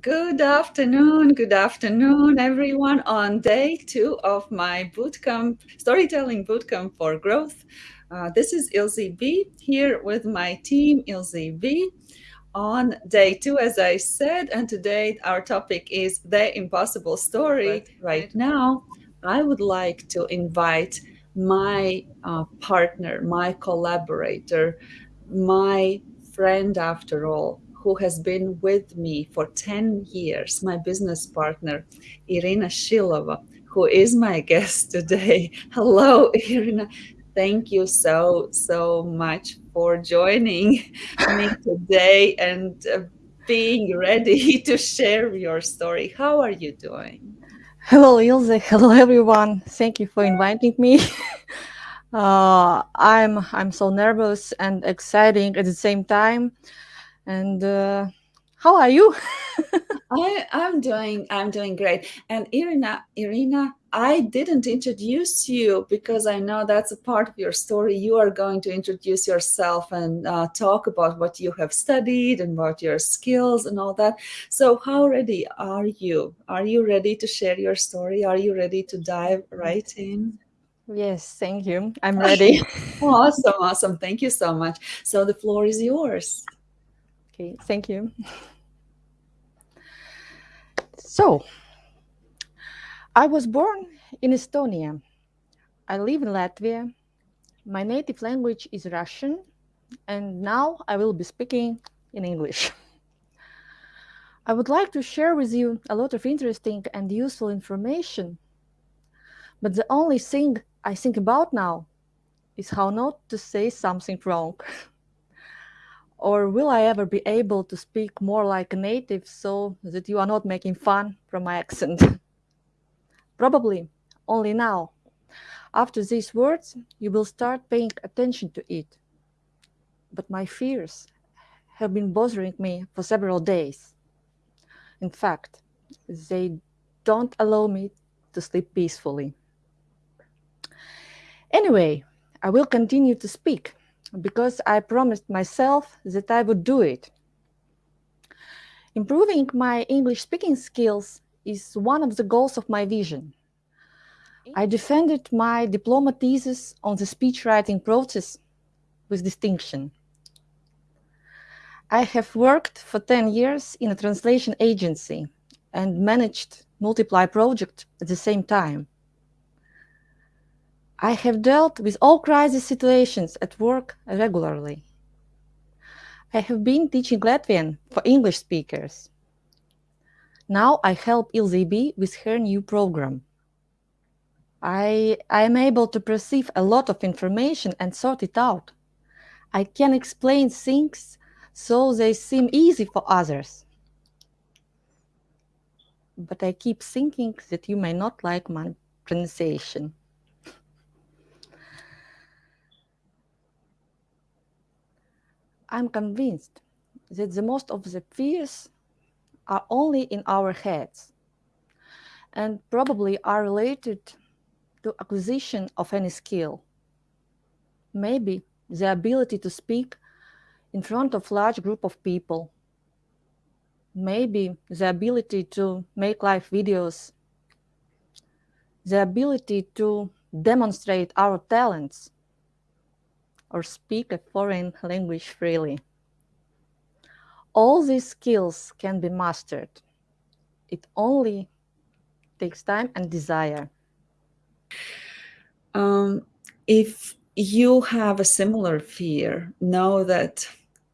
Good afternoon, good afternoon, everyone. On day two of my bootcamp, storytelling bootcamp for growth. Uh, this is Ilze B here with my team, Ilze B. On day two, as I said, and today our topic is the impossible story. Right, right now, I would like to invite my uh, partner, my collaborator, my friend after all, who has been with me for 10 years, my business partner, Irina Shilova, who is my guest today. Hello, Irina. Thank you so, so much for joining me today and uh, being ready to share your story. How are you doing? Hello, Ilze. Hello, everyone. Thank you for inviting me. uh, I'm I'm so nervous and exciting at the same time. And uh, how are you? I, I'm doing I'm doing great. And Irina, Irina, I didn't introduce you because I know that's a part of your story. You are going to introduce yourself and uh, talk about what you have studied and about your skills and all that. So, how ready are you? Are you ready to share your story? Are you ready to dive right in? Yes, thank you. I'm ready. awesome, awesome. Thank you so much. So, the floor is yours. Thank you. So, I was born in Estonia. I live in Latvia. My native language is Russian, and now I will be speaking in English. I would like to share with you a lot of interesting and useful information, but the only thing I think about now is how not to say something wrong. Or will I ever be able to speak more like a native so that you are not making fun from my accent? Probably only now. After these words, you will start paying attention to it. But my fears have been bothering me for several days. In fact, they don't allow me to sleep peacefully. Anyway, I will continue to speak because I promised myself that I would do it. Improving my English speaking skills is one of the goals of my vision. I defended my diploma thesis on the speech writing process with distinction. I have worked for 10 years in a translation agency and managed multiple projects at the same time. I have dealt with all crisis situations at work regularly. I have been teaching Latvian for English speakers. Now I help Ilze B with her new program. I, I am able to perceive a lot of information and sort it out. I can explain things so they seem easy for others. But I keep thinking that you may not like my pronunciation. I'm convinced that the most of the fears are only in our heads and probably are related to acquisition of any skill. Maybe the ability to speak in front of large group of people. Maybe the ability to make live videos. The ability to demonstrate our talents or speak a foreign language freely. All these skills can be mastered. It only takes time and desire. Um, if you have a similar fear, know that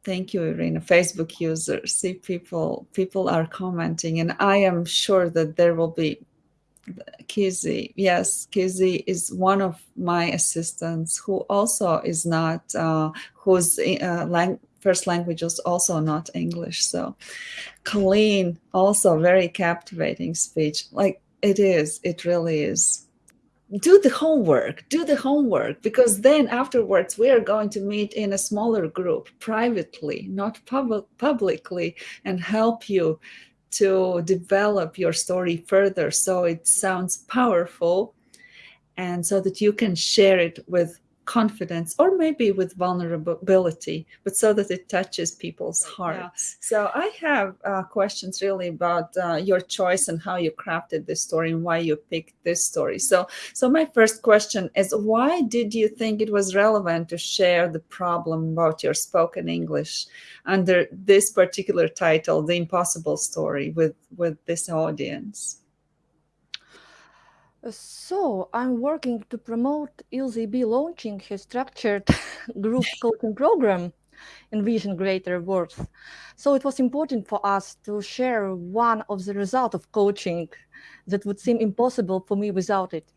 thank you irina facebook users see people people are commenting and i am sure that there will be Kizzy, yes, Kizzy is one of my assistants who also is not, uh, whose uh, lang first language is also not English. So Colleen, also very captivating speech. Like it is, it really is. Do the homework, do the homework, because then afterwards we are going to meet in a smaller group privately, not pub publicly, and help you to develop your story further. So it sounds powerful. And so that you can share it with confidence or maybe with vulnerability, but so that it touches people's hearts. Yeah. So I have uh, questions really about uh, your choice and how you crafted this story and why you picked this story. So, so my first question is, why did you think it was relevant to share the problem about your spoken English under this particular title, "The Impossible Story," with with this audience? So I'm working to promote Ilze B launching her structured group coaching program, Envision Greater Worth. So it was important for us to share one of the result of coaching that would seem impossible for me without it.